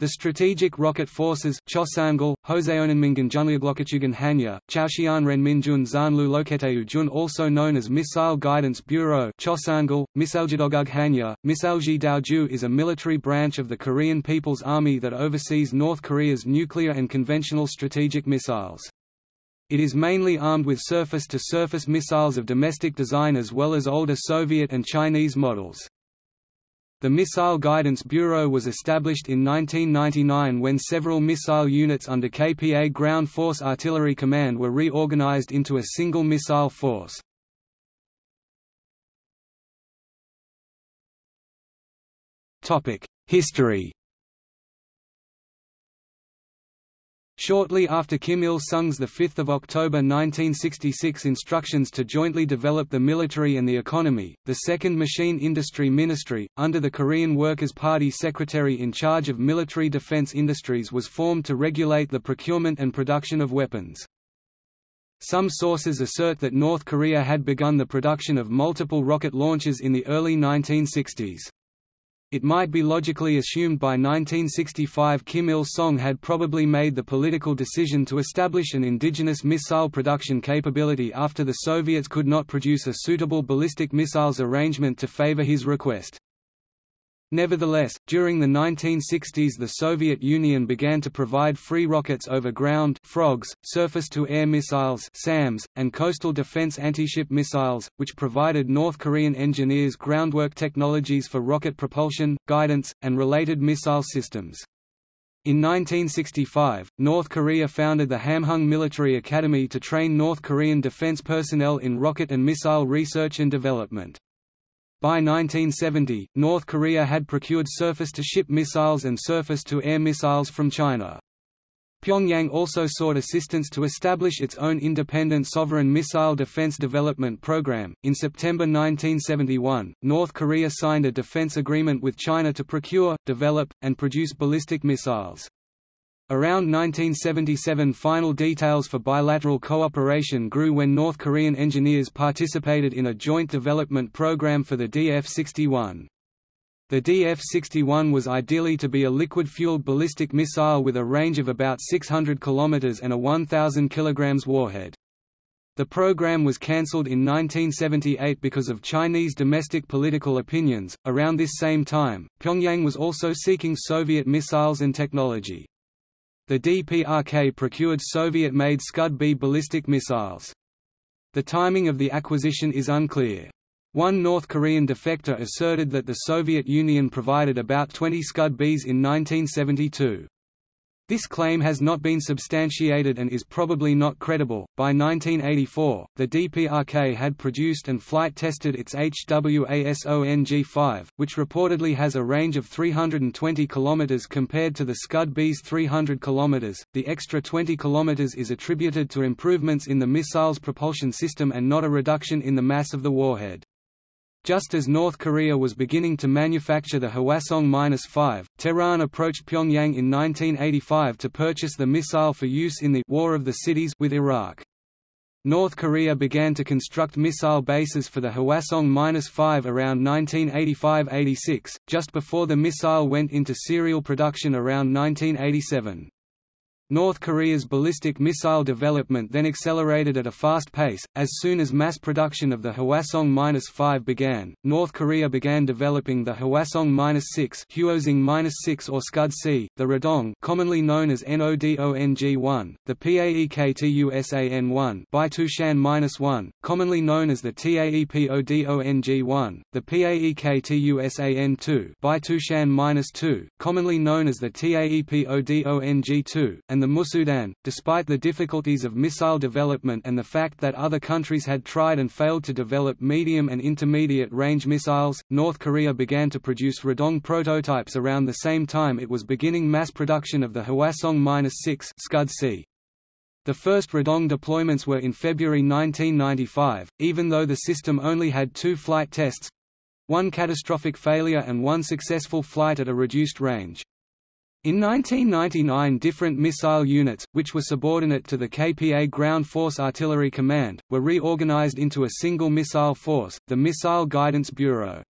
The Strategic Rocket Forces Chosangal, Joseonenmingan Hanya, Chaoxian Renminjun Zanlu Loketeu Jun also known as Missile Guidance Bureau Chosangal, Misaljidogug Hanya, Misalji Daoju is a military branch of the Korean People's Army that oversees North Korea's nuclear and conventional strategic missiles. It is mainly armed with surface-to-surface -surface missiles of domestic design as well as older Soviet and Chinese models. The Missile Guidance Bureau was established in 1999 when several missile units under KPA Ground Force Artillery Command were reorganized into a single missile force. History Shortly after Kim Il-sung's 5 October 1966 instructions to jointly develop the military and the economy, the Second Machine Industry Ministry, under the Korean Workers' Party secretary in charge of military defense industries was formed to regulate the procurement and production of weapons. Some sources assert that North Korea had begun the production of multiple rocket launches in the early 1960s. It might be logically assumed by 1965 Kim Il-sung had probably made the political decision to establish an indigenous missile production capability after the Soviets could not produce a suitable ballistic missiles arrangement to favor his request. Nevertheless, during the 1960s the Soviet Union began to provide free rockets over ground frogs, surface-to-air missiles SAMs, and coastal defense anti-ship missiles, which provided North Korean engineers groundwork technologies for rocket propulsion, guidance, and related missile systems. In 1965, North Korea founded the Hamhung Military Academy to train North Korean defense personnel in rocket and missile research and development. By 1970, North Korea had procured surface-to-ship missiles and surface-to-air missiles from China. Pyongyang also sought assistance to establish its own independent sovereign missile defense development program. In September 1971, North Korea signed a defense agreement with China to procure, develop, and produce ballistic missiles. Around 1977 final details for bilateral cooperation grew when North Korean engineers participated in a joint development program for the DF-61. The DF-61 was ideally to be a liquid-fueled ballistic missile with a range of about 600 km and a 1,000 kg warhead. The program was cancelled in 1978 because of Chinese domestic political opinions. Around this same time, Pyongyang was also seeking Soviet missiles and technology. The DPRK procured Soviet-made Scud-B ballistic missiles. The timing of the acquisition is unclear. One North Korean defector asserted that the Soviet Union provided about 20 Scud-Bs in 1972. This claim has not been substantiated and is probably not credible. By 1984, the DPRK had produced and flight tested its HWASONG 5, which reportedly has a range of 320 km compared to the Scud-B's 300 km. The extra 20 km is attributed to improvements in the missile's propulsion system and not a reduction in the mass of the warhead. Just as North Korea was beginning to manufacture the Hwasong-5, Tehran approached Pyongyang in 1985 to purchase the missile for use in the War of the Cities with Iraq. North Korea began to construct missile bases for the Hwasong-5 around 1985–86, just before the missile went into serial production around 1987. North Korea's ballistic missile development then accelerated at a fast pace. As soon as mass production of the Hwasong-5 began, North Korea began developing the Hwasong-6 Hwasong-6 or Scud-C, the Rodong commonly known as NODONG-1, the PAEKTUSAN-1 Baitushan-1, commonly known as the TAEPODONG-1, the PAEKTUSAN-2 Baitushan-2, commonly known as the TAEPODONG-2, and and the Musudan. Despite the difficulties of missile development and the fact that other countries had tried and failed to develop medium and intermediate range missiles, North Korea began to produce Rodong prototypes around the same time it was beginning mass production of the Hwasong-6 Scud-C. The first Rodong deployments were in February 1995, even though the system only had two flight tests one catastrophic failure and one successful flight at a reduced range. In 1999 different missile units, which were subordinate to the KPA Ground Force Artillery Command, were reorganized into a single missile force, the Missile Guidance Bureau.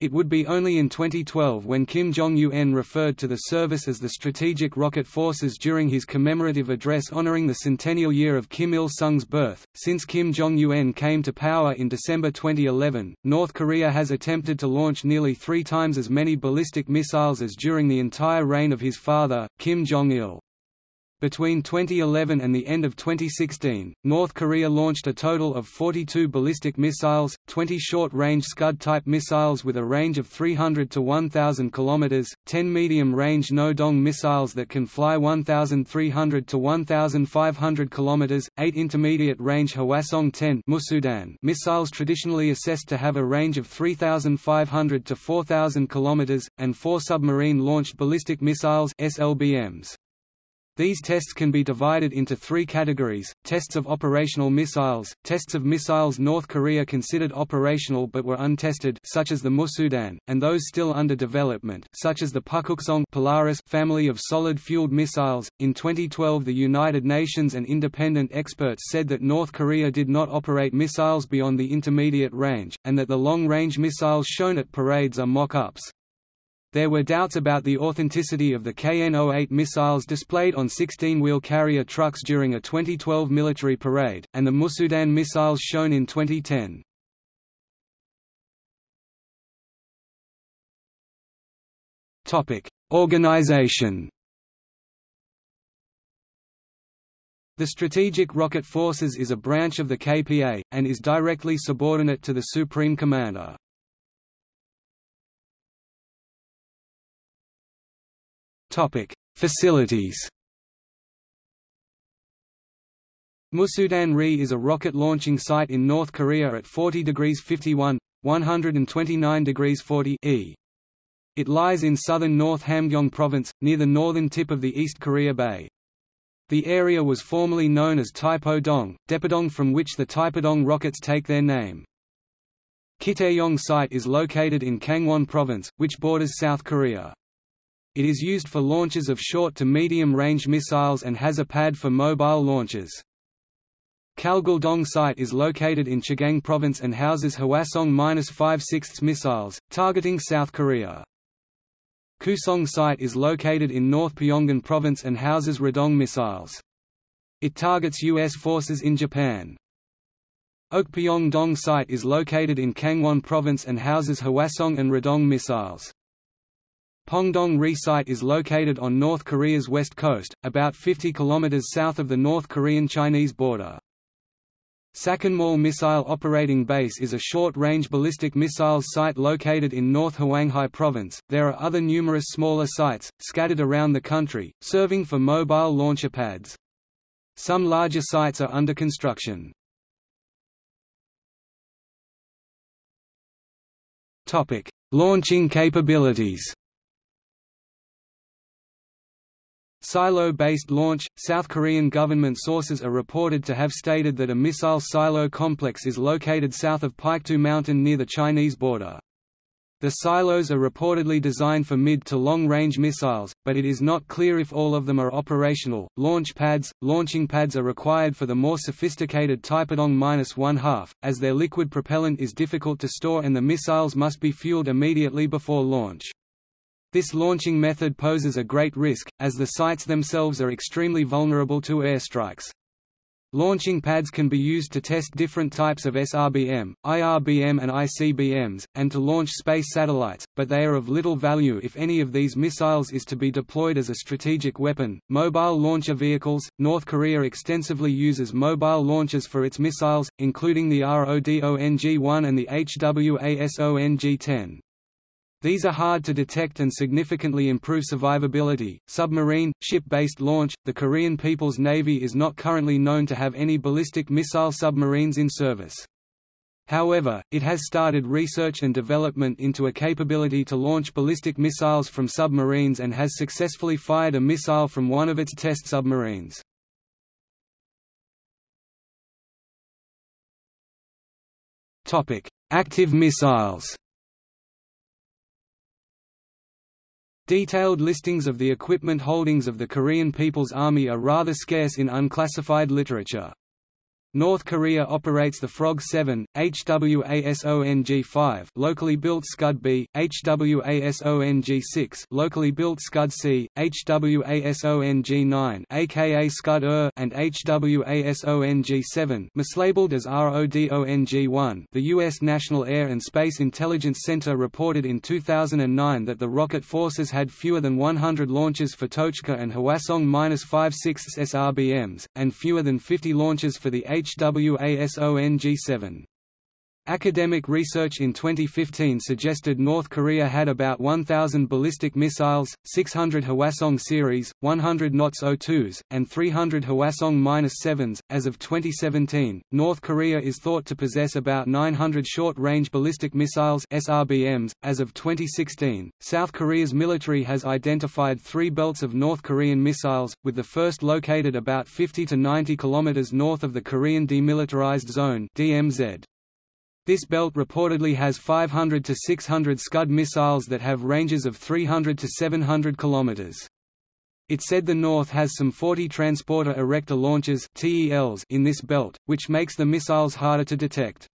It would be only in 2012 when Kim Jong-un referred to the service as the Strategic Rocket Forces during his commemorative address honoring the centennial year of Kim Il-sung's birth. Since Kim Jong-un came to power in December 2011, North Korea has attempted to launch nearly three times as many ballistic missiles as during the entire reign of his father, Kim Jong-il. Between 2011 and the end of 2016, North Korea launched a total of 42 ballistic missiles, 20 short-range Scud-type missiles with a range of 300 to 1,000 km, 10 medium-range No-Dong missiles that can fly 1,300 to 1,500 km, 8 intermediate-range Hwasong-10 Musudan missiles traditionally assessed to have a range of 3,500 to 4,000 km, and 4 submarine-launched ballistic missiles SLBMs. These tests can be divided into three categories, tests of operational missiles, tests of missiles North Korea considered operational but were untested such as the Musudan, and those still under development such as the Pukguksong Polaris family of solid-fueled missiles. In 2012 the United Nations and independent experts said that North Korea did not operate missiles beyond the intermediate range, and that the long-range missiles shown at parades are mock-ups. There were doubts about the authenticity of the KN-08 missiles displayed on 16-wheel carrier trucks during a 2012 military parade, and the Musudan missiles shown in 2010. Organization The Strategic Rocket Forces is a branch of the KPA, and is directly subordinate to the Supreme Commander. Topic: Facilities. Musudan-ri is a rocket launching site in North Korea at 40 degrees 51, 129 degrees 40 E. It lies in southern North Hamgyong Province, near the northern tip of the East Korea Bay. The area was formerly known as Taepo-dong, Depadong from which the Taepodong rockets take their name. Kitaeyong site is located in Kangwon Province, which borders South Korea. It is used for launches of short to medium-range missiles and has a pad for mobile launches. Kalgul-dong site is located in Chagang Province and houses Hwasong-5/6 missiles, targeting South Korea. Kusong site is located in North Pyongan Province and houses Rodong missiles. It targets U.S. forces in Japan. Okpyong-dong site is located in Kangwon Province and houses Hwasong and Rodong missiles. Pongdong-ri site is located on North Korea's west coast, about 50 km south of the North Korean-Chinese border. Sakkanmol Missile Operating Base is a short-range ballistic missiles site located in North Hwanghae Province. There are other numerous smaller sites, scattered around the country, serving for mobile launcher pads. Some larger sites are under construction. Launching capabilities Silo-based launch – South Korean government sources are reported to have stated that a missile silo complex is located south of Paektu Mountain near the Chinese border. The silos are reportedly designed for mid to long-range missiles, but it is not clear if all of them are operational. Launch pads Launching pads are required for the more sophisticated Taepodong-1/2, as their liquid propellant is difficult to store and the missiles must be fueled immediately before launch. This launching method poses a great risk, as the sites themselves are extremely vulnerable to airstrikes. Launching pads can be used to test different types of SRBM, IRBM and ICBMs, and to launch space satellites, but they are of little value if any of these missiles is to be deployed as a strategic weapon. Mobile launcher vehicles North Korea extensively uses mobile launchers for its missiles, including the RODONG-1 and the HWASONG-10. These are hard to detect and significantly improve survivability. Submarine, ship based launch The Korean People's Navy is not currently known to have any ballistic missile submarines in service. However, it has started research and development into a capability to launch ballistic missiles from submarines and has successfully fired a missile from one of its test submarines. Active missiles Detailed listings of the equipment holdings of the Korean People's Army are rather scarce in unclassified literature. North Korea operates the Frog 7, HWASONG-5 locally built Scud B, HWASONG-6 locally built Scud C, HWASONG-9 aka Scud -er and HWASONG-7 mislabeled as RODONG-1 The U.S. National Air and Space Intelligence Center reported in 2009 that the rocket forces had fewer than 100 launches for Tochka and Hwasong-56 SRBMs, and fewer than 50 launches for the HWASONG-7. Academic research in 2015 suggested North Korea had about 1,000 ballistic missiles, 600 Hwasong series, 100 NOTS O2s, and 300 Hwasong-7s. As of 2017, North Korea is thought to possess about 900 short-range ballistic missiles (SRBMs). As of 2016, South Korea's military has identified three belts of North Korean missiles, with the first located about 50 to 90 kilometers north of the Korean Demilitarized Zone (DMZ). This belt reportedly has 500 to 600 Scud missiles that have ranges of 300 to 700 km. It said the North has some 40 Transporter Erector launchers in this belt, which makes the missiles harder to detect.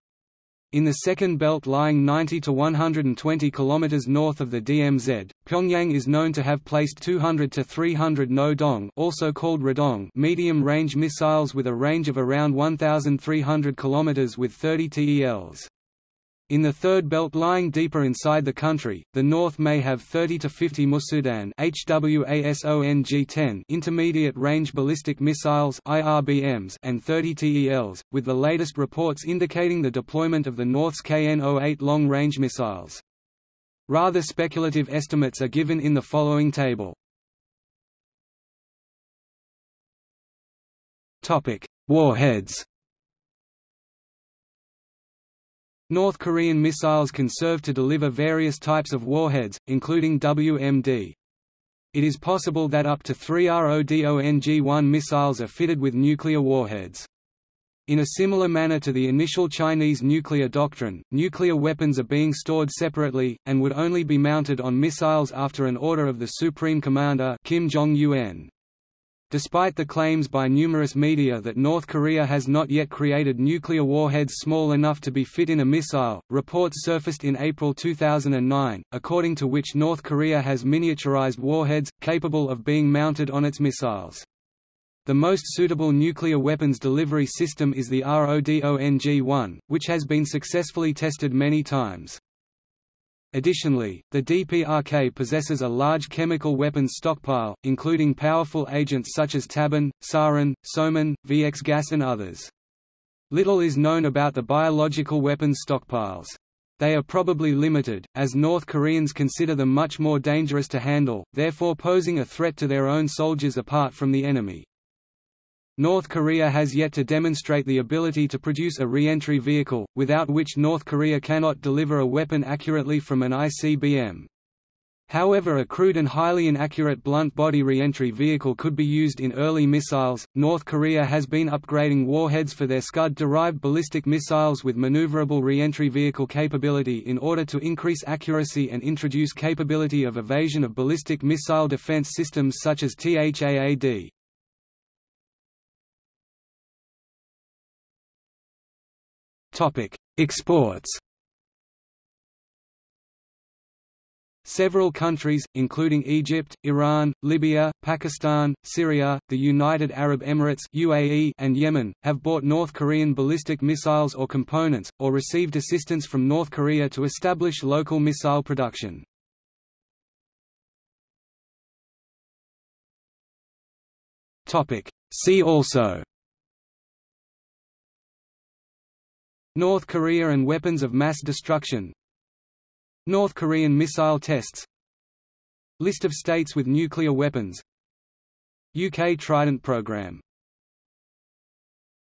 In the second belt lying 90 to 120 km north of the DMZ, Pyongyang is known to have placed 200 to 300 No-dong also called Rodong medium-range missiles with a range of around 1,300 km with 30 TELs. In the third belt lying deeper inside the country, the north may have 30 to 50 Musudan HWASONG-10 intermediate-range ballistic missiles IRBMs and 30 TELs, with the latest reports indicating the deployment of the North's KN-08 long-range missiles. Rather speculative estimates are given in the following table. Warheads North Korean missiles can serve to deliver various types of warheads, including WMD. It is possible that up to three RODONG-1 missiles are fitted with nuclear warheads. In a similar manner to the initial Chinese nuclear doctrine, nuclear weapons are being stored separately, and would only be mounted on missiles after an order of the Supreme Commander Kim Jong-un. Despite the claims by numerous media that North Korea has not yet created nuclear warheads small enough to be fit in a missile, reports surfaced in April 2009, according to which North Korea has miniaturized warheads, capable of being mounted on its missiles. The most suitable nuclear weapons delivery system is the RODONG-1, which has been successfully tested many times. Additionally, the DPRK possesses a large chemical weapons stockpile, including powerful agents such as tabun, sarin, soman, VX gas and others. Little is known about the biological weapons stockpiles. They are probably limited, as North Koreans consider them much more dangerous to handle, therefore posing a threat to their own soldiers apart from the enemy. North Korea has yet to demonstrate the ability to produce a re-entry vehicle, without which North Korea cannot deliver a weapon accurately from an ICBM. However, a crude and highly inaccurate blunt body re-entry vehicle could be used in early missiles. North Korea has been upgrading warheads for their Scud-derived ballistic missiles with maneuverable re-entry vehicle capability in order to increase accuracy and introduce capability of evasion of ballistic missile defense systems such as THAAD. Topic: Exports. Several countries, including Egypt, Iran, Libya, Pakistan, Syria, the United Arab Emirates (UAE), and Yemen, have bought North Korean ballistic missiles or components, or received assistance from North Korea to establish local missile production. Topic: See also. North Korea and weapons of mass destruction. North Korean missile tests. List of states with nuclear weapons. UK Trident program